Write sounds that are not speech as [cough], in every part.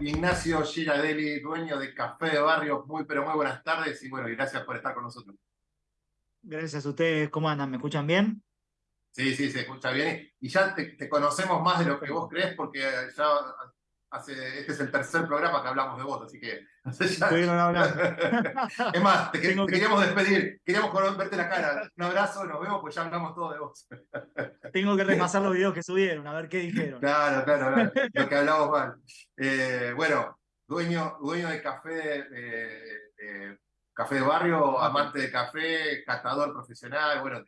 Ignacio Girardelli, dueño de Café de Barrio. Muy, pero muy buenas tardes y bueno, y gracias por estar con nosotros. Gracias a ustedes. ¿Cómo andan? ¿Me escuchan bien? Sí, sí, se escucha bien. Y ya te, conocemos más de lo que vos crees porque ya hace, este es el tercer programa que hablamos de vos, así que... [laughs] [laughs] es más, te, queríamos despedir, queríamos verte la cara. Un abrazo, nos vemos, pues ya hablamos todo de vos. [laughs] Tengo que repasar los videos que subieron, a ver qué dijeron. Claro, claro, claro lo que hablamos mal. Eh, bueno, dueño, dueño de café, café de barrio, amante de café, catador profesional, bueno,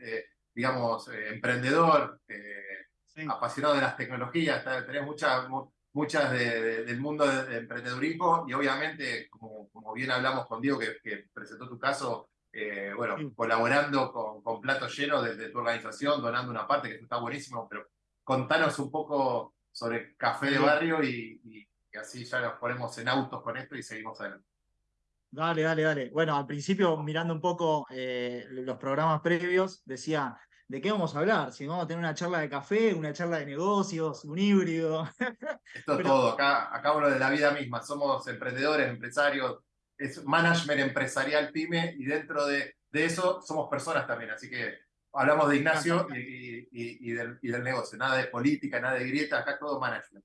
digamos, eh, emprendedor, eh, apasionado de las tecnologías, tenés muchas del mundo del emprendedurismo y obviamente, como, como, bien hablamos con Diego, que, presentó tu caso, eh, bueno, colaborando con, con Plato Lleno desde tu organización, donando una parte, que está buenísimo, pero contanos un poco sobre Café de Barrio y, y, así ya nos ponemos en autos con esto y seguimos adelante. Dale, dale, dale. Bueno, al principio, mirando un poco los programas previos, decía, ¿de qué vamos a hablar? Si vamos a tener una charla de café, una charla de negocios, un híbrido. [laughs] Esto es todo, acá, acá hablo de la vida misma, somos emprendedores, empresarios, es management empresarial pyme y dentro de, de eso somos personas también, así que hablamos de Ignacio y, y, del, del, negocio, nada de política, nada de grieta, acá todo management.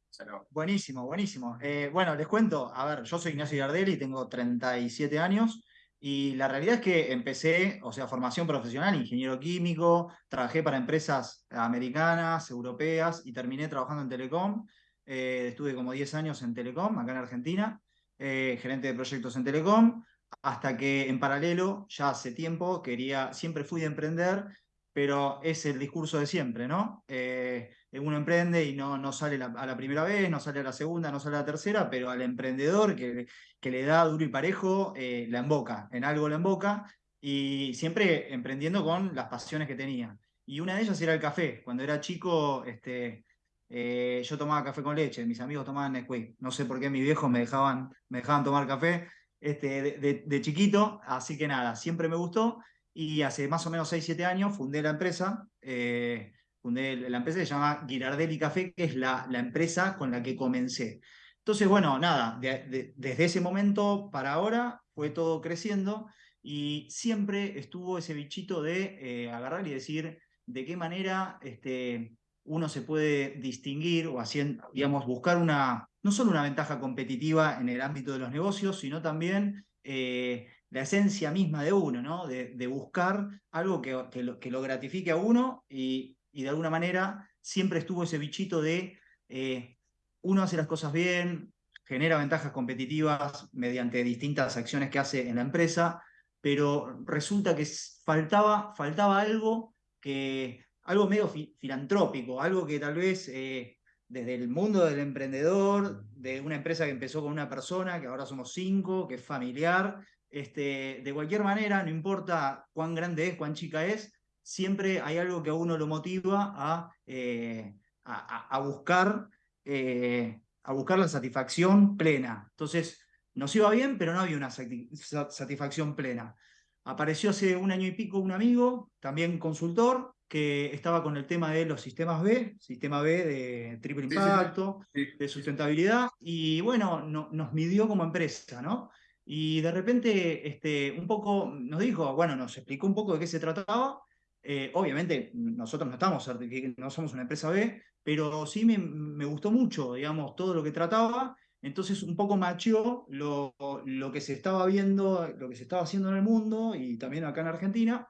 Buenísimo, buenísimo. Eh, bueno, les cuento, a ver, yo soy Ignacio Gardelli, tengo 37 años, y la realidad es que empecé, o sea, formación profesional, ingeniero químico, trabajé para empresas americanas, europeas y terminé trabajando en Telecom. Eh, estuve como 10 años en Telecom, acá en Argentina, eh, gerente de proyectos en Telecom, hasta que en paralelo, ya hace tiempo, quería, siempre fui de emprender, pero es el discurso de siempre, ¿no? Eh, uno emprende y no, no sale a la primera vez, no sale a la segunda, no sale a la tercera, pero al emprendedor que, que le da duro y parejo, eh, la emboca, en algo la emboca, y siempre emprendiendo con las pasiones que tenía. Y una de ellas era el café. Cuando era chico, este, eh, yo tomaba café con leche, mis amigos tomaban Nesquik. No sé por qué mis viejos me dejaban, me dejaban tomar café este, de, chiquito, así que nada, siempre me gustó. Y hace más o menos 6, 7 años fundé la empresa. Eh, fundé la empresa que se llama Girardelli Café, que es la, la empresa con la que comencé. Entonces, bueno, nada, desde ese momento para ahora fue todo creciendo y siempre estuvo ese bichito de eh, agarrar y decir de qué manera este, uno se puede distinguir o haciendo, digamos, buscar una, no solo una ventaja competitiva en el ámbito de los negocios, sino también eh, la esencia misma de uno, ¿no? De, buscar algo que, que, lo, gratifique a uno y, y de alguna manera siempre estuvo ese bichito de eh, uno hace las cosas bien, genera ventajas competitivas mediante distintas acciones que hace en la empresa, pero resulta que faltaba, faltaba algo que algo medio filantrópico, algo que tal vez eh, desde el mundo del emprendedor, de una empresa que empezó con una persona, que ahora somos cinco, que es familiar, este, de cualquier manera, no importa cuán grande es, cuán chica es, siempre hay algo que a uno lo motiva a, eh, a, buscar, eh, a buscar la satisfacción plena. Entonces, nos iba bien, pero no había una satisfacción plena. Apareció hace un año y pico un amigo, también consultor, que estaba con el tema de los sistemas B, sistema B de triple impacto, de sustentabilidad, y bueno, nos midió como empresa, ¿no? Y de repente, este, un poco nos dijo, bueno, nos explicó un poco de qué se trataba, eh, obviamente, nosotros no estamos no somos una empresa B, pero sí me, gustó mucho, digamos, todo lo que trataba. Entonces, un poco macheó lo, lo que se estaba viendo, lo que se estaba haciendo en el mundo y también acá en Argentina,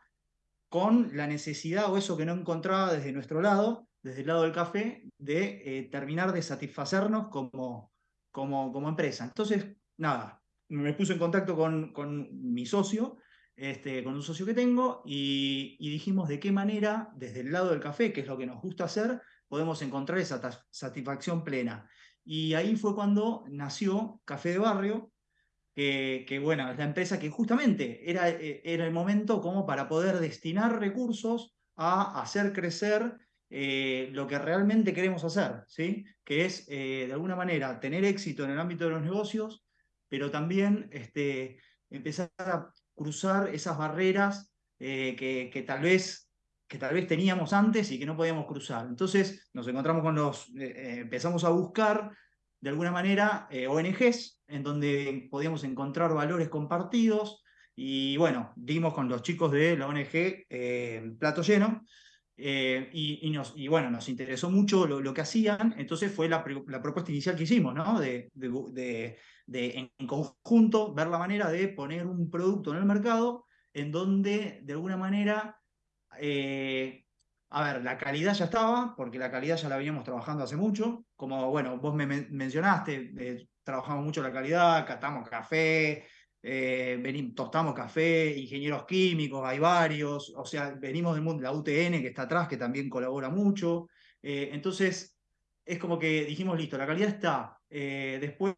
con la necesidad o eso que no encontraba desde nuestro lado, desde el lado del café, de eh, terminar de satisfacernos como, como, como empresa. Entonces, nada, me puse en contacto con, con mi socio este, con un socio que tengo y, dijimos de qué manera, desde el lado del café, que es lo que nos gusta hacer, podemos encontrar esa satisfacción plena. Y ahí fue cuando nació Café de Barrio, que bueno, es la empresa que justamente era, eh, era el momento como para poder destinar recursos a hacer crecer eh, lo que realmente queremos hacer, ¿sí? que es eh, de alguna manera tener éxito en el ámbito de los negocios, pero también este, empezar a cruzar esas barreras eh, que, tal vez, que tal vez teníamos antes y que no podíamos cruzar. Entonces nos encontramos con los, eh, eh, empezamos a buscar de alguna manera, ONGs, en donde podíamos encontrar valores compartidos. Y bueno, dimos con los chicos de la ONG Plato Lleno, eh, y, nos, y, bueno, nos interesó mucho lo, que hacían, entonces fue la, la, propuesta inicial que hicimos, ¿no? De, en conjunto ver la manera de poner un producto en el mercado en donde de alguna manera, eh, a ver, la calidad ya estaba, porque la calidad ya la veníamos trabajando hace mucho, como bueno, vos me mencionaste, eh, trabajamos mucho la calidad, catamos café, eh, venimos, tostamos café, ingenieros químicos, hay varios, o sea, venimos del mundo, la UTN que está atrás, que también colabora mucho. Entonces, es como que dijimos, listo, la calidad está. Después,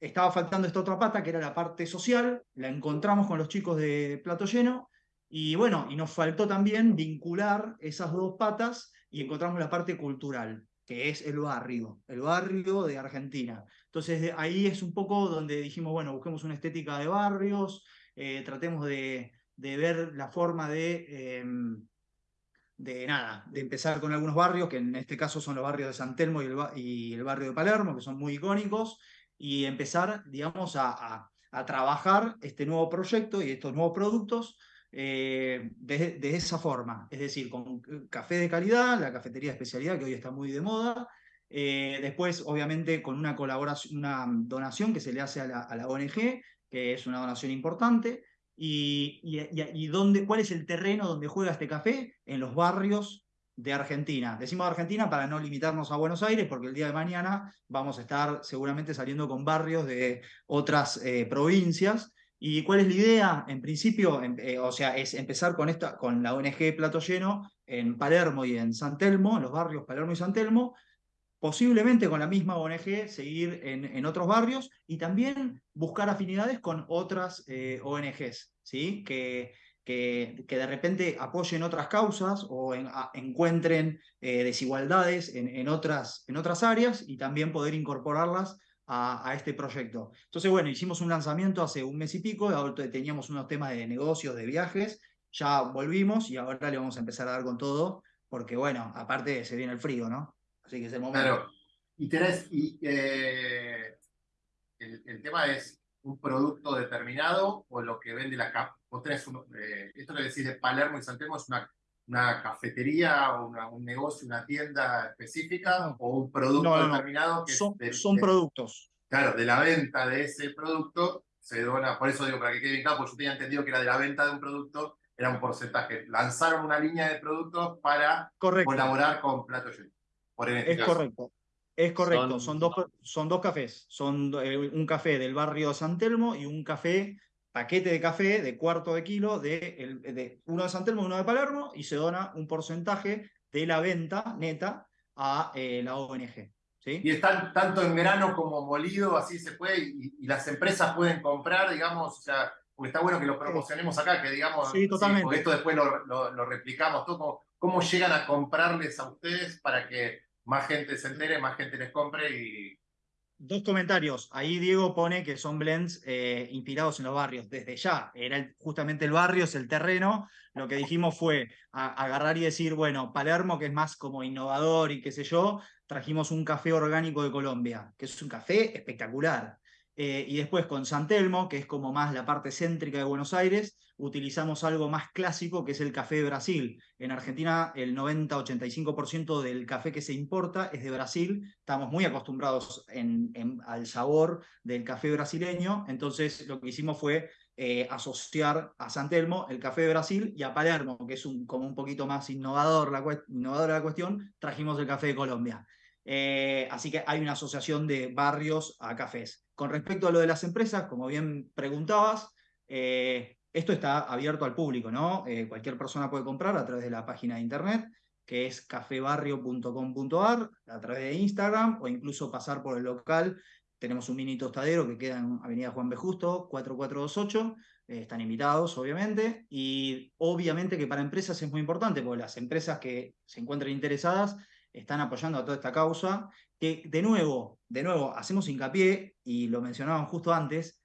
estaba faltando esta otra pata, que era la parte social, la encontramos con los chicos de Plato Lleno, y bueno, y nos faltó también vincular esas dos patas y encontramos la parte cultural que es el barrio, el barrio de Argentina. Entonces ahí es un poco donde dijimos, bueno, busquemos una estética de barrios, eh, tratemos de, ver la forma de, em, de nada, de empezar con algunos barrios, que en este caso son los barrios de San Telmo y el, barrio de Palermo, que son muy icónicos, y empezar, digamos, a, a trabajar este nuevo proyecto y estos nuevos productos eh, de, esa forma, es decir, con café de calidad, la cafetería de especialidad que hoy está muy de moda, eh, después obviamente con una colaboración, una donación que se le hace a la, ONG, que es una donación importante, y, dónde, cuál es el terreno donde juega este café, en los barrios de Argentina. Decimos Argentina para no limitarnos a Buenos Aires, porque el día de mañana vamos a estar seguramente saliendo con barrios de otras eh, provincias, ¿Y cuál es la idea? En principio, em, eh, o sea, es empezar con, esta, con la ONG Plato Lleno en Palermo y en San Telmo, en los barrios Palermo y San Telmo, posiblemente con la misma ONG seguir en, en otros barrios y también buscar afinidades con otras eh, ONGs, ¿sí? Que, que, que, de repente apoyen otras causas o encuentren eh, desigualdades en, en, otras, en otras áreas y también poder incorporarlas a, este proyecto. Entonces, bueno, hicimos un lanzamiento hace un mes y pico, teníamos unos temas de negocios, de viajes, ya volvimos y ahora le vamos a empezar a dar con todo, porque bueno, aparte se viene el frío, ¿no? Así que es el momento. Claro, y tenés, y, eh, el, tema es un producto determinado o lo que vende la capa. Vos tenés eh, esto que decís de Palermo y Santelmo es una una cafetería o un negocio, una tienda específica o un producto determinado que son, son productos. Claro, de la venta de ese producto se dona, por eso digo, para que quede bien claro, porque yo tenía entendido que era de la venta de un producto, era un porcentaje. Lanzaron una línea de productos para colaborar con Plato Lleno. Este es correcto. Es correcto, son, dos, son dos cafés. Son eh, un café del barrio San Telmo y un café paquete de café de cuarto de kilo de, de uno de San Telmo y uno de Palermo y se dona un porcentaje de la venta neta a eh, la ONG. ¿sí? Y están tanto en grano como molido, así se puede, y, las empresas pueden comprar, digamos, o sea, porque está bueno que lo promocionemos acá, que digamos, sí, totalmente. porque esto después lo, lo, replicamos, todo, ¿cómo, llegan a comprarles a ustedes para que más gente se entere, más gente les compre y Dos comentarios. Ahí Diego pone que son blends eh, inspirados en los barrios. Desde ya, era justamente el barrio, es el terreno. Lo que dijimos fue agarrar y decir, bueno, Palermo, que es más como innovador y qué sé yo, trajimos un café orgánico de Colombia, que es un café espectacular. Eh, y después con San Telmo, que es como más la parte céntrica de Buenos Aires, utilizamos algo más clásico que es el café de Brasil. En Argentina el 90-85% del café que se importa es de Brasil. Estamos muy acostumbrados al sabor del café brasileño. Entonces lo que hicimos fue eh, asociar a San Telmo el café de Brasil y a Palermo, que es como un poquito más innovador la, innovadora la cuestión, trajimos el café de Colombia. Eh, así que hay una asociación de barrios a cafés. Con respecto a lo de las empresas, como bien preguntabas, eh, esto está abierto al público, ¿no? Eh, cualquier persona puede comprar a través de la página de internet, que es cafebarrio.com.ar, a través de Instagram o incluso pasar por el local. Tenemos un mini tostadero que queda en Avenida Juan B. Justo, 4428. están invitados, obviamente. Y obviamente que para empresas es muy importante, porque las empresas que se encuentren interesadas están apoyando a toda esta causa, que de nuevo, de nuevo, hacemos hincapié, y lo mencionaban justo antes,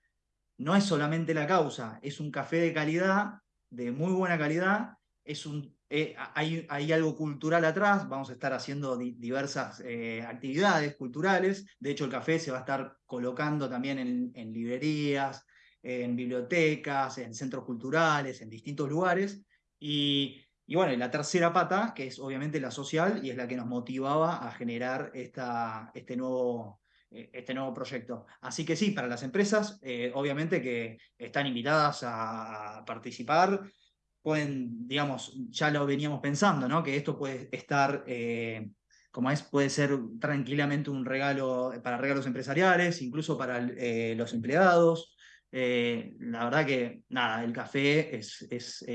no es solamente la causa, es un café de calidad, de muy buena calidad, es un, eh, hay, hay, algo cultural atrás, vamos a estar haciendo diversas eh, actividades culturales, de hecho el café se va a estar colocando también en, librerías, en bibliotecas, en centros culturales, en distintos lugares, y, y bueno, y la tercera pata, que es obviamente la social, y es la que nos motivaba a generar esta, este nuevo este nuevo proyecto. Así que sí, para las empresas, obviamente que están invitadas a participar, pueden, digamos, ya lo veníamos pensando, ¿no? Que esto puede estar, eh, como es, puede ser tranquilamente un regalo para regalos empresariales, incluso para eh, los empleados. Eh, la verdad que, nada, el café es, es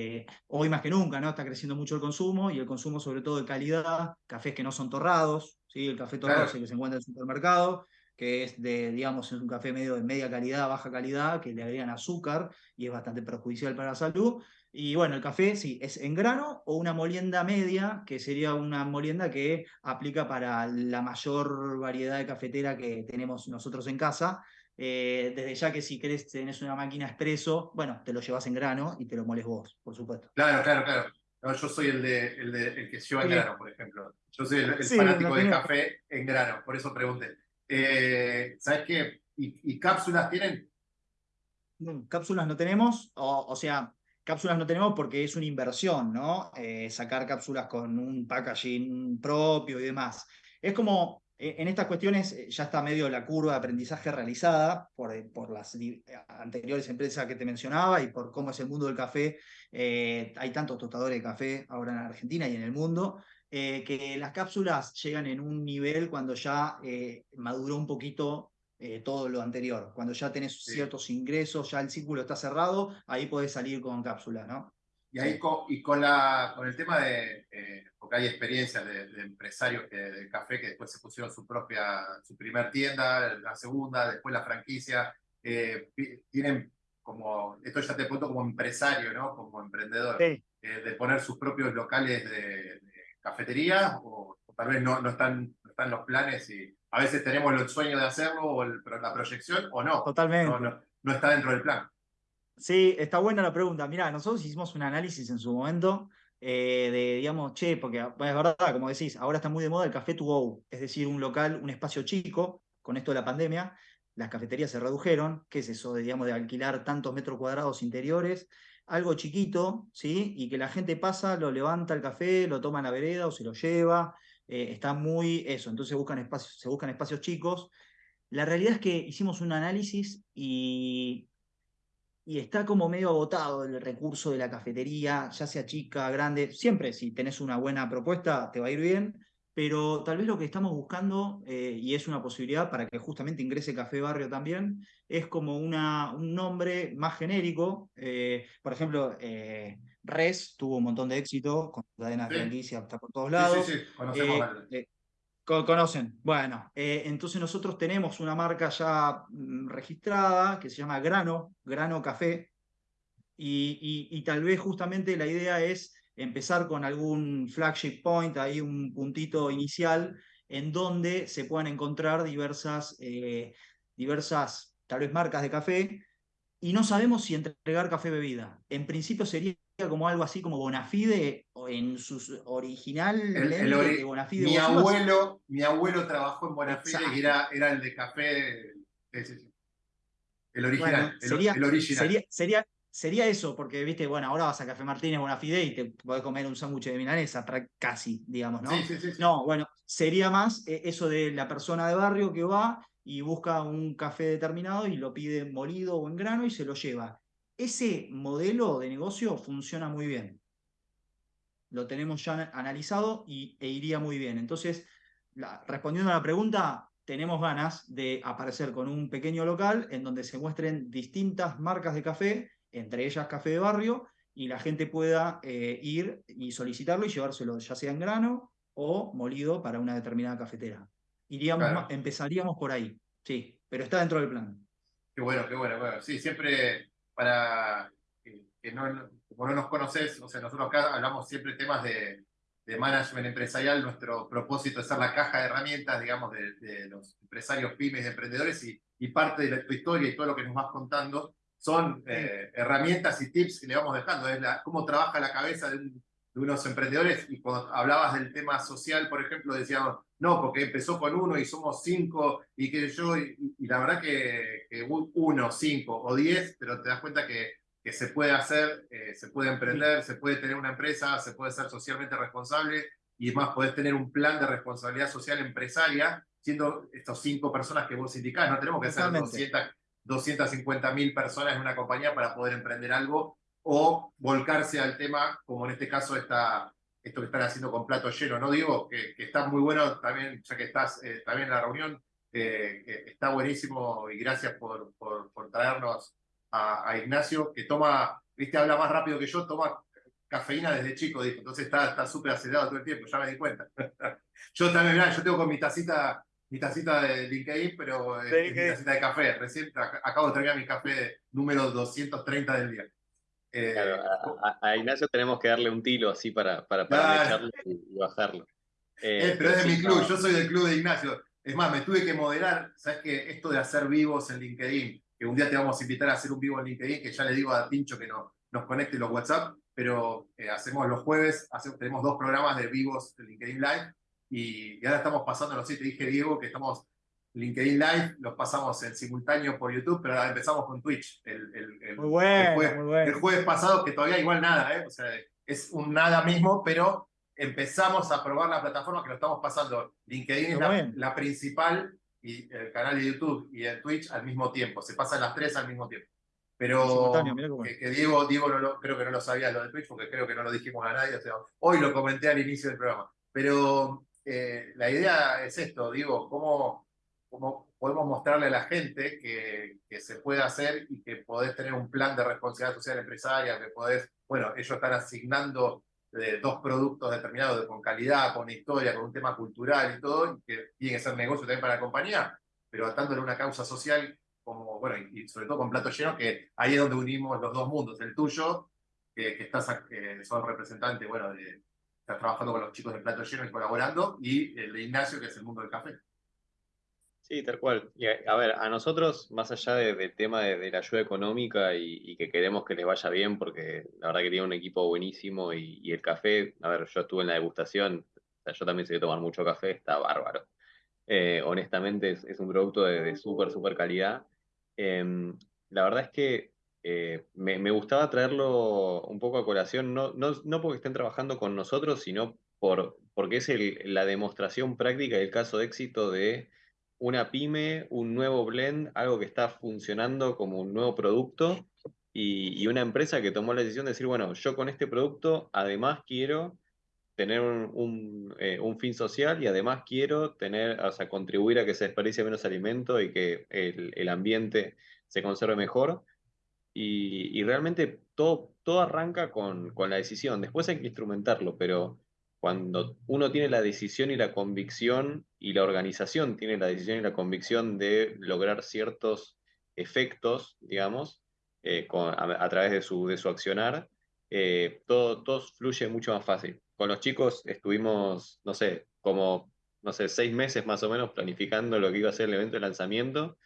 hoy más que nunca, ¿no? Está creciendo mucho el consumo y el consumo sobre todo de calidad, cafés que no son torrados, ¿sí? El café torrado es el que se encuentra en el supermercado, que es de, digamos, es un café medio de media calidad, baja calidad, que le agregan azúcar y es bastante perjudicial para la salud. Y bueno, el café sí, es en grano o una molienda media, que sería una molienda que aplica para la mayor variedad de cafetera que tenemos nosotros en casa. Eh, desde ya que si querés, tenés una máquina expreso, bueno, te lo llevas en grano y te lo moles vos, por supuesto. Claro, claro, claro. yo soy el, de, el, de, el que lleva en grano, por ejemplo. Yo soy el, fanático de café en grano, por eso pregunté. Eh, ¿Sabes qué? ¿Y, cápsulas tienen? cápsulas no tenemos, o, sea, Cápsulas no tenemos porque es una inversión, ¿no? Eh, sacar cápsulas con un packaging propio y demás. Es como, eh, en estas cuestiones ya está medio la curva de aprendizaje realizada por, por las anteriores empresas que te mencionaba y por cómo es el mundo del café. hay tantos tostadores de café ahora en Argentina y en el mundo. Que las cápsulas llegan en un nivel cuando ya maduró un poquito eh, todo lo anterior. Cuando ya tenés ciertos ingresos, ya el círculo está cerrado, ahí podés salir con cápsula, ¿no? Y ahí con, y con, la, con el tema de, eh, porque hay experiencias de, empresarios que, de café que después se pusieron su propia, su primer tienda, la segunda, después la franquicia, eh, tienen como, esto ya te punto como empresario, ¿no? Como emprendedor, de poner sus propios locales de, cafetería, o, tal vez no, no, están, no están los planes y a veces tenemos el sueño de hacerlo o la proyección o no. Totalmente. No, está dentro del plan. Sí, está buena la pregunta. Mirá, nosotros hicimos un análisis en su momento eh, de, digamos, che, porque es verdad, como decís, ahora está muy de moda el café to go, es decir, un local, un espacio chico, con esto de la pandemia, las cafeterías se redujeron, ¿qué es eso de, digamos, de alquilar tantos metros cuadrados interiores? Algo chiquito, ¿sí? Y que la gente pasa, lo levanta el café, lo toma en la vereda o se lo lleva, eh, está muy eso, entonces buscan espacios, se buscan espacios chicos. La realidad es que hicimos un análisis y, y está como medio agotado el recurso de la cafetería, ya sea chica, grande, siempre si tenés una buena propuesta te va a ir bien, pero tal vez lo que estamos buscando, eh, y es una posibilidad para que justamente ingrese Café Barrio también, es como una, un nombre más genérico. Eh, por ejemplo, Res tuvo un montón de éxito con cadena de franquicia está por todos lados. Sí, sí, conocemos. Eh, eh, conocen. Bueno, eh, entonces nosotros tenemos una marca ya mm, registrada que se llama Grano, Grano Café, y, y, tal vez justamente la idea es empezar con algún flagship point, ahí un puntito inicial, en donde se puedan encontrar diversas, diversas tal vez marcas de café, y no sabemos si entregar café bebida. En principio sería como algo así como Bonafide en su original el, Bonafide. Mi abuelo, mi abuelo trabajó en Bonafide y era, era el de café. El original. sería, original. Sería, sería, eso, porque viste, bueno, ahora vas a Café Martínez Bonafide y te podés comer un sándwich de milanesa, casi, digamos, ¿no? Sí, sí, no, bueno, sería más eh, eso de la persona de barrio que va y busca un café determinado y lo pide molido o en grano y se lo lleva. Ese modelo de negocio funciona muy bien. Lo tenemos ya analizado y, e iría muy bien. Entonces, respondiendo a la pregunta, tenemos ganas de aparecer con un pequeño local en donde se muestren distintas marcas de café, entre ellas café de barrio, y la gente pueda eh, ir y solicitarlo y llevárselo, ya sea en grano o molido para una determinada cafetera. Iríamos, empezaríamos por ahí, sí, pero está dentro del plan. Qué bueno, qué bueno, bueno. Sí, siempre para que, no, como no nos conoces, o sea, nosotros acá hablamos siempre temas de, de management empresarial, nuestro propósito es ser la caja de herramientas, digamos, de, los empresarios pymes, de emprendedores, y, y, parte de tu historia y todo lo que nos vas contando son eh, herramientas y tips que le vamos dejando, es la, cómo trabaja la cabeza de un, de unos emprendedores. Y cuando hablabas del tema social, por ejemplo, decíamos, no, porque empezó con uno y somos cinco y que yo, y, la verdad que, uno, cinco o diez, pero te das cuenta que, que se puede hacer, eh, se puede emprender, se puede tener una empresa, se puede ser socialmente responsable y más podés tener un plan de responsabilidad social empresaria siendo estos cinco personas que vos indicás. No tenemos que ser 200, 250 mil personas en una compañía para poder emprender algo o volcarse al tema, como en este caso está esto que están haciendo con plato lleno. No digo que, está muy bueno también, ya que estás eh, también en la reunión, está buenísimo y gracias por, por, traernos a, Ignacio, que toma, viste, habla más rápido que yo, toma cafeína desde chico, dijo. Entonces está súper acelerado todo el tiempo, ya me di cuenta. [laughs] yo también, yo tengo con mi tacita, mi tacita de LinkedIn, pero eh, mi tacita de café. Recién acabo de terminar mi café número 230 del día. Eh, a, Ignacio tenemos que darle un tilo así para, para, para y, bajarlo. Eh, pero es de mi club, yo soy del club de Ignacio. Es más, me tuve que moderar, ¿sabes qué? Esto de hacer vivos en LinkedIn, que un día te vamos a invitar a hacer un vivo en LinkedIn, que ya le digo a Tincho que no, nos conecte los WhatsApp, pero eh, hacemos los jueves, tenemos dos programas de vivos de LinkedIn Live y, ahora estamos pasando, no sé, te dije Diego que estamos LinkedIn Live, los pasamos en simultáneo por YouTube, pero ahora empezamos con Twitch. El, el, muy bueno, jueves, muy bueno. el jueves pasado, que todavía igual nada, ¿eh? o sea, es un nada mismo, pero empezamos a probar la plataforma que lo estamos pasando. LinkedIn es la, principal y el canal de YouTube y el Twitch al mismo tiempo. Se pasan las tres al mismo tiempo. Pero que, Diego, Diego no lo, creo que no lo sabía lo de Twitch porque creo que no lo dijimos a nadie. O sea, hoy lo comenté al inicio del programa. Pero eh, la idea es esto, digo, cómo, cómo podemos mostrarle a la gente que, que, se puede hacer y que podés tener un plan de responsabilidad social empresaria, que podés, bueno, ellos están asignando de dos productos determinados con calidad, con historia, con un tema cultural y todo, que tiene que ser negocio también para la compañía, pero atándole una causa social como, bueno, y, sobre todo con Plato Lleno, que ahí es donde unimos los dos mundos, el tuyo, que, que estás, que sos representante, bueno, de, estás trabajando con los chicos de Plato Lleno y colaborando, y el de Ignacio, que es el mundo del café. Sí, tal cual. Y a, ver, a nosotros, más allá del tema de, la ayuda económica y, que queremos que les vaya bien, porque la verdad que tiene un equipo buenísimo y, el café, a ver, yo estuve en la degustación, yo también sé que tomar mucho café, está bárbaro. Eh, honestamente es, un producto de súper, súper calidad. Em, la verdad es que eh, me, gustaba traerlo un poco a colación, no, no, porque estén trabajando con nosotros, sino por, porque es la demostración práctica y el caso de éxito de una pyme, un nuevo blend, algo que está funcionando como un nuevo producto y, una empresa que tomó la decisión de decir, bueno, yo con este producto además quiero tener un, eh, un, fin social y además quiero tener, o sea, contribuir a que se desperdicie menos alimento y que el, el ambiente se conserve mejor. Y, y, realmente todo, todo arranca con, con, la decisión. Después hay que instrumentarlo, pero cuando uno tiene la decisión y la convicción y la organización tiene la decisión y la convicción de lograr ciertos efectos, digamos, eh, con, a, través de su, de su accionar, eh, todo, todo fluye mucho más fácil con los chicos estuvimos, no sé, como, no sé, seis meses más o menos planificando lo que iba a ser el evento de lanzamiento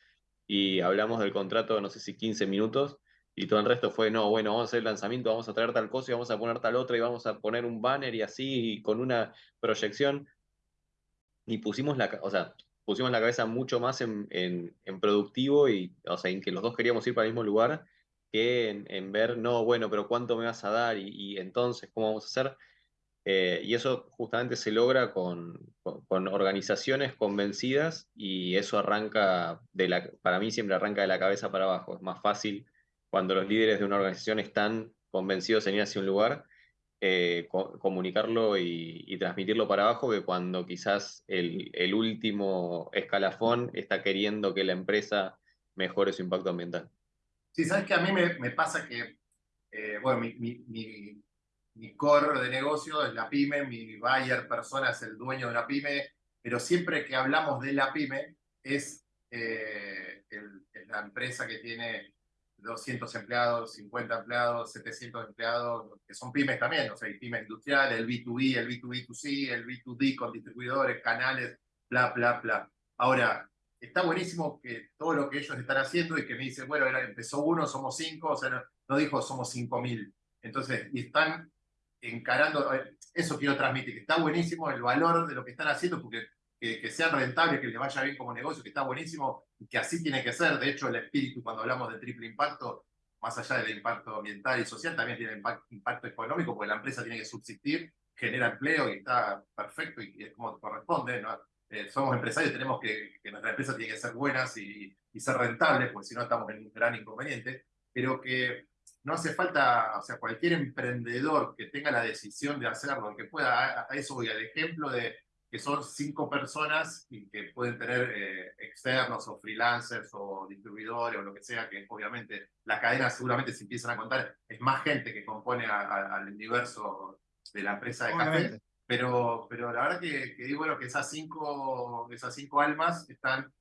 y hablamos del contrato, no sé si 15 minutos, y todo el resto fue, no, bueno, vamos a hacer el lanzamiento, vamos a traer tal cosa y vamos a poner tal otra y vamos a poner un banner y así, con una proyección. Y pusimos la, o sea, pusimos la cabeza mucho más en, en, productivo y, o sea, en que los dos queríamos ir para el mismo lugar que en, ver, no, bueno, pero ¿cuánto me vas a dar? Y, y entonces, ¿cómo vamos a hacer? Eh, y eso justamente se logra con, con, organizaciones convencidas y eso arranca, de la, para mí siempre arranca de la cabeza para abajo. Es más fácil cuando los líderes de una organización están convencidos en ir hacia un lugar, eh, comunicarlo y, transmitirlo para abajo que cuando quizás el, último escalafón está queriendo que la empresa mejore su impacto ambiental. Sí, sabes que a mí me, me pasa que, eh, bueno, mi, mi mi core de negocio es la pyme, mi buyer persona es el dueño de la pyme, pero siempre que hablamos de la pyme es, eh, la empresa que tiene 200 empleados, 50 empleados, 700 empleados, que son pymes también, o sea, hay pymes industriales, el B2B, el B2B2C, el B2D con distribuidores, canales, bla, bla, bla. Ahora, está buenísimo que todo lo que ellos están haciendo y que me dicen, bueno, empezó uno, somos cinco, o sea, no, no dijo somos cinco mil. Entonces, y están encarando, eso quiero transmitir, que está buenísimo el valor de lo que están haciendo, porque que, que sean rentables, que les vaya bien como negocio, que está buenísimo, y que así tiene que ser. De hecho, el espíritu, cuando hablamos de triple impacto, más allá del impacto ambiental y social, también tiene impacto, impacto económico, porque la empresa tiene que subsistir, genera empleo y está perfecto y, es como corresponde. ¿no? Eh, somos empresarios, tenemos que, que nuestra empresa tiene que ser buenas y, y ser rentables, porque si no estamos en un gran inconveniente, pero que no hace falta, o sea, cualquier emprendedor que tenga la decisión de hacerlo, que pueda, a, eso voy al ejemplo de que son cinco personas y que pueden tener eh, externos o freelancers o distribuidores o lo que sea, que obviamente la cadena seguramente se empiezan a contar, es más gente que compone al universo de la empresa de café, pero, pero la verdad que, que digo bueno, que esas cinco, esas cinco almas están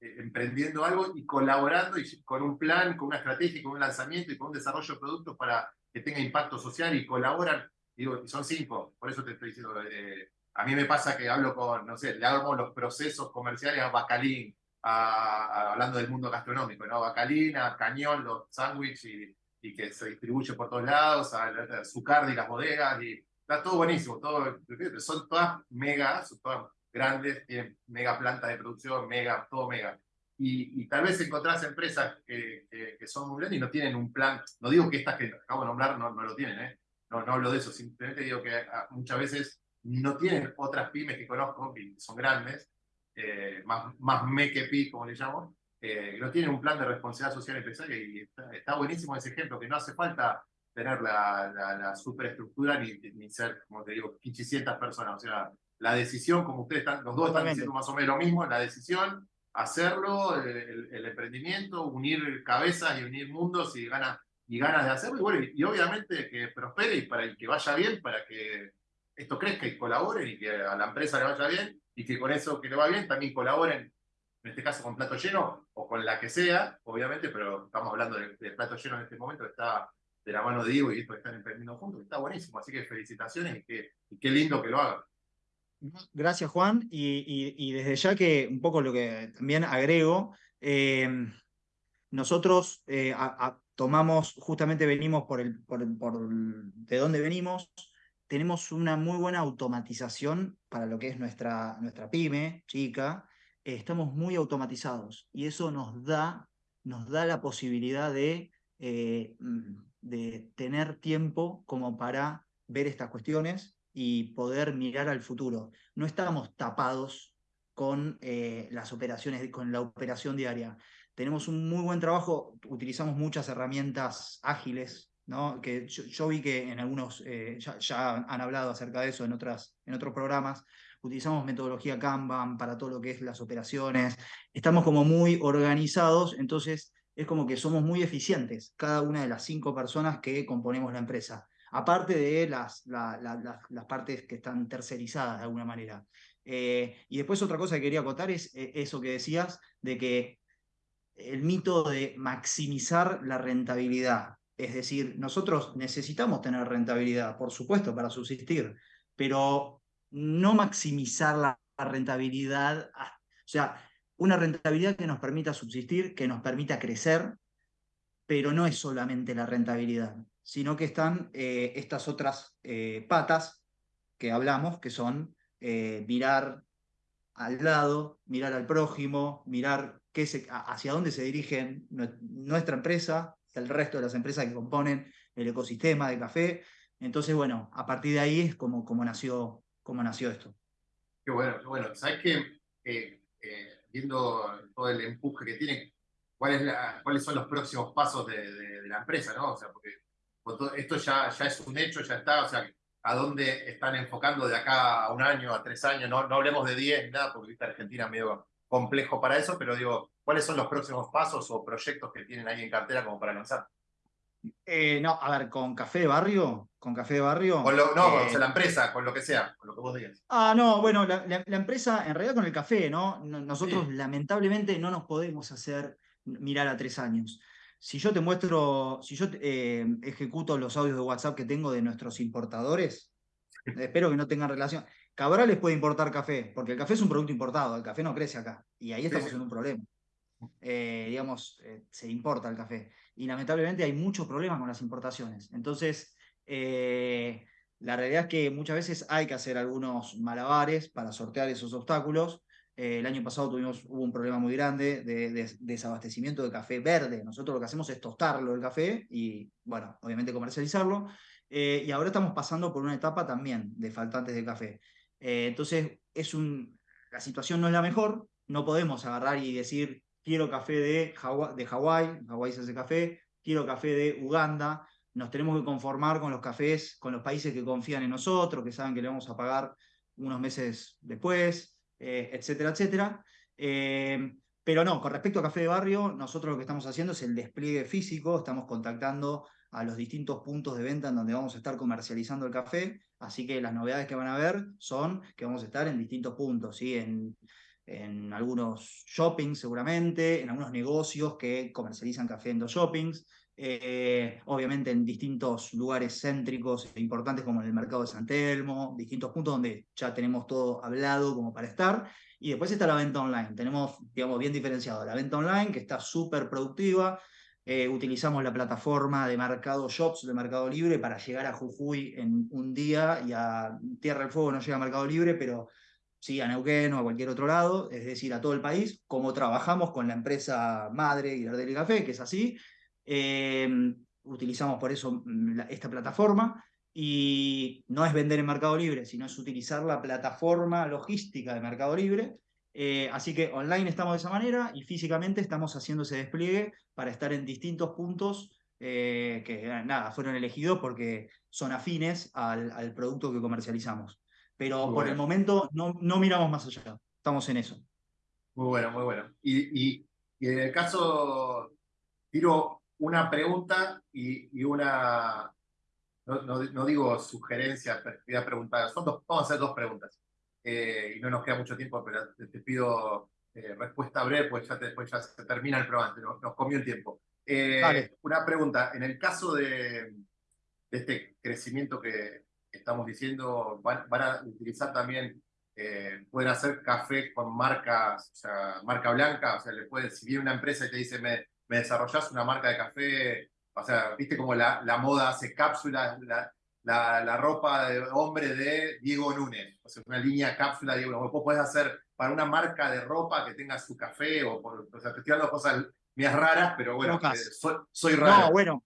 eh, emprendiendo algo y colaborando y con un plan, con una estrategia, con un lanzamiento y con un desarrollo de productos para que tenga impacto social y colaboran. Digo, son cinco, por eso te estoy diciendo, eh, a mí me pasa que hablo con, no sé, le hago los procesos comerciales a Bacalín, hablando del mundo gastronómico, ¿no? Bacalín, a Cañón, los sándwiches y, y, que se distribuye por todos lados, a, a y las bodegas, y está todo buenísimo, todo, son todas megas, son todas grandes, tienen mega planta de producción, mega, todo mega. Y, y tal vez encontrás empresas que, que, son muy grandes y no tienen un plan, no digo que estas que acabo de nombrar no, no lo tienen, ¿eh? no, no hablo de eso, simplemente digo que ah, muchas veces no tienen otras pymes que conozco, que son grandes, eh, más, más me que pi, como le llamo, eh, no tienen un plan de responsabilidad social empresaria y está, está, buenísimo ese ejemplo, que no hace falta tener la, la, la superestructura ni, ni ser, como te digo, 500 personas, o sea, la decisión, como ustedes están, los dos están diciendo más o menos lo mismo, la decisión, hacerlo, el, el, emprendimiento, unir cabezas y unir mundos y ganas, y ganas de hacerlo, y, bueno, y, obviamente que prospere y para que vaya bien, para que esto crezca y colaboren y que a la empresa le vaya bien y que con eso que le va bien también colaboren, en este caso con plato lleno o con la que sea, obviamente, pero estamos hablando de, plato lleno en este momento, está de la mano de Diego y esto están emprendiendo juntos, está buenísimo, así que felicitaciones y, que, qué lindo que lo hagan. Gracias, Juan. Y, desde ya que un poco lo que también agrego, eh, nosotros eh, tomamos, justamente venimos por, el, por, de dónde venimos, tenemos una muy buena automatización para lo que es nuestra, nuestra pyme, chica. estamos muy automatizados y eso nos da, nos da la posibilidad de, eh, de tener tiempo como para ver estas cuestiones y poder mirar al futuro. No estamos tapados con eh, las operaciones, con la operación diaria. Tenemos un muy buen trabajo, utilizamos muchas herramientas ágiles, que yo, vi que en algunos, eh, ya, han hablado acerca de eso en, otras, en otros programas, utilizamos metodología Kanban para todo lo que es las operaciones, estamos como muy organizados, entonces es como que somos muy eficientes, cada una de las cinco personas que componemos la empresa aparte de las, las partes que están tercerizadas de alguna manera. Eh, y después otra cosa que quería acotar es eh, eso que decías de que el mito de maximizar la rentabilidad. Es decir, nosotros necesitamos tener rentabilidad, por supuesto, para subsistir, pero no maximizar la rentabilidad, o sea, una rentabilidad que nos permita subsistir, que nos permita crecer, pero no es solamente la rentabilidad sino que están eh, estas otras eh, patas que hablamos, que son eh, mirar al lado, mirar al prójimo, mirar qué se, hacia dónde se dirigen nuestra empresa, el resto de las empresas que componen el ecosistema de café. Entonces, bueno, a partir de ahí es como, como, nació, como nació esto. Qué bueno, qué bueno. ¿Sabes qué? viendo todo el empuje que tiene, ¿cuál ¿cuáles son los próximos pasos de, la empresa? ¿no? O sea, porque esto ya, ya es un hecho, ya está, o sea, a dónde están enfocando de acá a un año, a tres años, no, no hablemos de diez, nada, porque Argentina medio complejo para eso, pero digo, ¿cuáles son los próximos pasos o proyectos que tienen ahí en cartera como para lanzar? Eh, no, a ver, con café de barrio, con café de barrio. Con lo, no, eh, la empresa, con lo que sea, con lo que vos digas. Ah, no, bueno, la, la, empresa, en realidad con el café, ¿no? Nosotros lamentablemente no nos podemos hacer mirar a tres años. Si yo te muestro, si yo eh, ejecuto los audios de WhatsApp que tengo de nuestros importadores, [laughs] espero que no tengan relación. Cabral les puede importar café, porque el café es un producto importado, el café no crece acá, y ahí estamos en un problema. Eh, digamos, eh, se importa el café. Y lamentablemente hay muchos problemas con las importaciones. Entonces, La realidad es que muchas veces hay que hacer algunos malabares para sortear esos obstáculos. Eh, el año pasado tuvimos, hubo un problema muy grande de, desabastecimiento de café verde. Nosotros lo que hacemos es tostarlo el café y, bueno, obviamente comercializarlo. Eh, y ahora estamos pasando por una etapa también de faltantes de café. Eh, entonces, es un, la situación no es la mejor. No podemos agarrar y decir, quiero café de, Hawái, Hawái se hace café, quiero café de Uganda. Nos tenemos que conformar con los cafés, con los países que confían en nosotros, que saben que le vamos a pagar unos meses después. Eh, etcétera, etcétera. Eh, pero no, con respecto a Café de Barrio, nosotros lo que estamos haciendo es el despliegue físico, estamos contactando a los distintos puntos de venta en donde vamos a estar comercializando el café, así que las novedades que van a ver son que vamos a estar en distintos puntos, ¿sí? en, en algunos shoppings seguramente, en algunos negocios que comercializan café en los shoppings, eh, obviamente en distintos lugares céntricos e importantes como en el mercado de San Telmo, distintos puntos donde ya tenemos todo hablado como para estar. Y después está la venta online. Tenemos, digamos, bien diferenciado la venta online, que está súper productiva. Eh, utilizamos la plataforma de Mercado Shops de Mercado Libre para llegar a Jujuy en un día y a Tierra del Fuego no llega a Mercado Libre, pero sí a Neuquén o a cualquier otro lado, es decir, a todo el país, como trabajamos con la empresa madre Gardel y Café, que es así, Em, utilizamos por eso mm, esta plataforma y no es vender en Mercado Libre, sino es utilizar la plataforma logística de Mercado Libre. Eh, así que online estamos de esa manera y físicamente estamos haciendo ese despliegue para estar en distintos puntos eh, que nada, fueron elegidos porque son afines al, producto que comercializamos. Pero por el momento no, no miramos más allá, estamos en eso. Muy bueno, muy bueno. Y, y, y en el caso, tiro una pregunta y, una, no, digo sugerencia, voy a preguntar, son dos, vamos a hacer dos preguntas. Eh, y no nos queda mucho tiempo, pero te, pido eh, respuesta breve, pues ya, después ya se termina el programa, nos, comió el tiempo. Eh, una pregunta, en el caso de, este crecimiento que estamos diciendo, van, a utilizar también, pueden hacer café con marcas, o sea, marca blanca, o sea, le puede, si viene una empresa y te dice, me, me desarrollás una marca de café, o sea, viste como la, la moda hace cápsulas, la, la, la, ropa de hombre de Diego Núñez, o sea, una línea cápsula de Diego Vos podés hacer para una marca de ropa que tenga su café, o, o sea, te estoy dando cosas mías raras, pero bueno, eh, soy, soy, raro. No, bueno.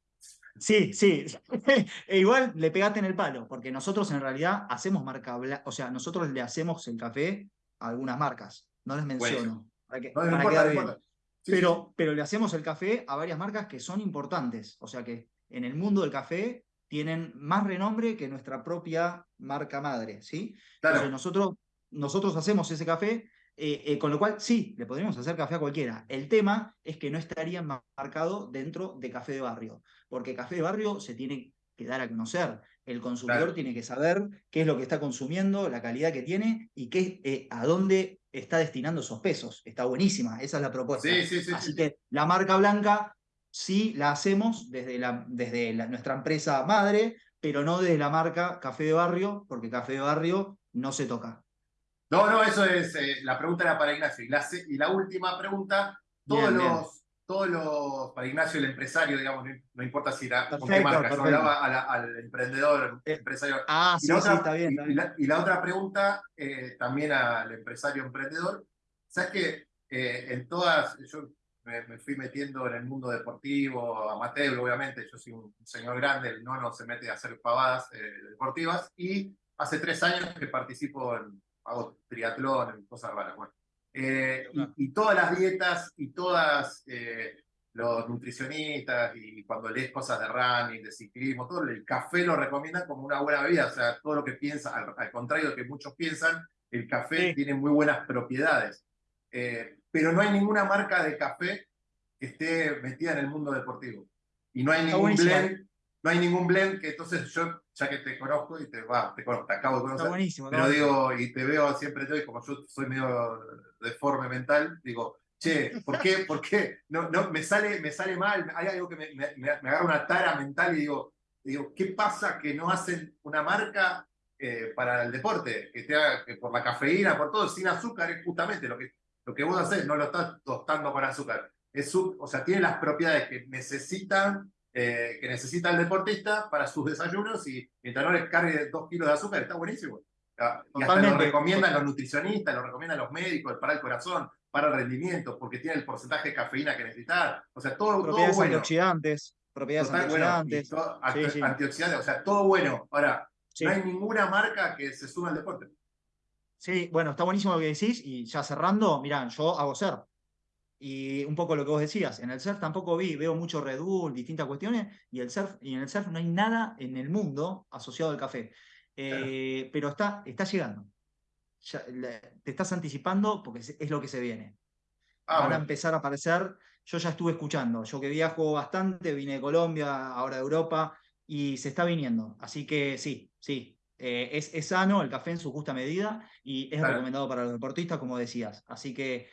Sí, sí. [laughs] e igual le pegaste en el palo, porque nosotros en realidad hacemos marca, o sea, nosotros le hacemos el café a algunas marcas. No les menciono. Para que, no, para pero, pero le hacemos el café a varias marcas que son importantes. O sea que en el mundo del café tienen más renombre que nuestra propia marca madre, ¿sí? Entonces nosotros, nosotros hacemos ese café, eh, eh, con lo cual sí, le podríamos hacer café a cualquiera. El tema es que no estaría marcado dentro de café de barrio, porque café de barrio se tiene que dar a conocer. El consumidor tiene que saber qué es lo que está consumiendo, la calidad que tiene y qué, eh, a dónde está destinando esos pesos. Está buenísima, esa es la propuesta. Así que la marca blanca sí la hacemos desde, la, desde nuestra empresa madre, pero no desde la marca Café de Barrio, porque Café de Barrio no se toca. No, no, eso es, eh, la pregunta era para Ignacio. Y la, última pregunta, todos los todos los, para Ignacio el empresario, digamos, no, importa si era con qué marca, hablaba al emprendedor, eh, empresario. Ah, sí, sí, está bien. Y, la, otra pregunta, eh, también al empresario emprendedor, ¿sabes que eh, en todas, yo me, fui metiendo en el mundo deportivo, amateur, obviamente, yo soy un, señor grande, el nono se mete a hacer pavadas deportivas, y hace tres años que participo en, hago triatlón, en cosas raras, bueno. Eh, y, todas las dietas y todas eh, los nutricionistas y cuando lees cosas de running, de ciclismo, todo el café lo recomiendan como una buena bebida, o sea, todo lo que piensa, al, contrario de que muchos piensan, el café tiene muy buenas propiedades. Eh, pero no hay ninguna marca de café que esté metida en el mundo deportivo. Y no hay ningún blend, no hay ningún blend que entonces yo ya que te conozco y te, va, te, conozco, te acabo de conocer, buenísimo, pero digo, y te veo siempre, te como yo soy medio deforme mental, digo, che, ¿por qué? ¿Por qué? No, no, me, sale, me sale mal, hay algo que me, me, me agarra una tara mental y digo, digo, ¿qué pasa que no hacen una marca eh, para el deporte? Que, que por la cafeína, por todo, sin azúcar, es justamente lo que, lo que vos haces, no lo estás tostando con azúcar. Es, o sea, tiene las propiedades que necesitan eh, que necesita el deportista para sus desayunos y mientras no les cargue dos kilos de azúcar, está buenísimo. Ah, Y hasta lo recomiendan los nutricionistas, lo recomiendan los médicos, para el corazón, para el rendimiento, porque tiene el porcentaje de cafeína que necesitas. O sea, todo, todo Propiedades bueno. antioxidantes, propiedades Total, bueno, antioxidantes. todo- Sí, sí. antioxidantes, o sea, todo bueno. Ahora, Sí. no hay ninguna marca que se suma al deporte. Sí, bueno, está buenísimo lo que decís y ya cerrando, mirá, yo hago surf. Y un poco lo que vos decías, en el surf tampoco vi, veo mucho Red Bull, distintas cuestiones, y, el surf, y en el surf no hay nada en el mundo asociado al café. Eh, Pero está, está llegando. Ya, le- te estás anticipando porque es, es lo que se viene. Ah, Van a bueno. empezar a aparecer, yo ya estuve escuchando, yo que viajo bastante, vine de Colombia, ahora de Europa, y se está viniendo. Así que sí, sí, eh, es, es sano el café en su justa medida y es Claro. recomendado para los deportistas, como decías. Así que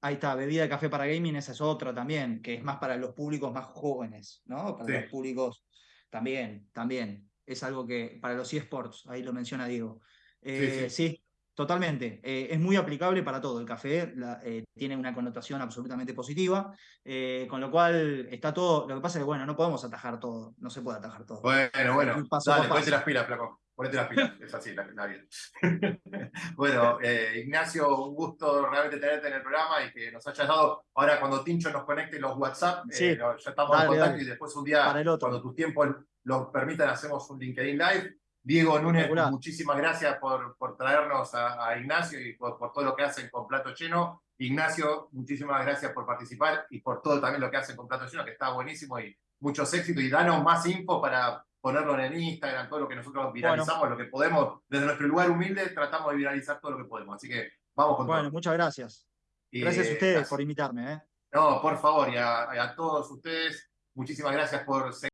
ahí está, bebida de café para gaming, esa es otra también, que es más para los públicos más jóvenes, ¿no? Para Sí. los públicos también, también. Es algo que para los eSports, ahí lo menciona Diego. Eh, sí. sí, Totalmente, eh, es muy aplicable para todo. El café la- eh, tiene una connotación absolutamente positiva, eh, con lo cual está todo. Lo que pasa es que, bueno, no podemos atajar todo, no se puede atajar todo. Bueno, bueno, paso dale, paso. ponete las pilas, flaco. Ponete las pilas, es así la, la vida. [laughs] bueno, eh, Ignacio, un gusto realmente tenerte en el programa y que nos hayas dado, ahora cuando Tincho nos conecte los WhatsApp, eh, Sí. ya estamos en contacto dale. y después un día, Para el otro. cuando tus tiempos lo permitan, hacemos un LinkedIn Live. Diego Núñez, muchísimas gracias por, por traernos a, a Ignacio y por, por todo lo que hacen con Plato Lleno. Ignacio, muchísimas gracias por participar y por todo también lo que hacen con Plato Lleno, que está buenísimo y muchos éxitos. Y danos más info para ponerlo en el Instagram, todo lo que nosotros viralizamos, lo que podemos. Desde nuestro lugar humilde tratamos de viralizar todo lo que podemos. Así que vamos con Bueno, todo. muchas gracias. Gracias a ustedes gracias. por invitarme. ¿eh? No, por favor, y a, a todos ustedes, muchísimas gracias por seguir.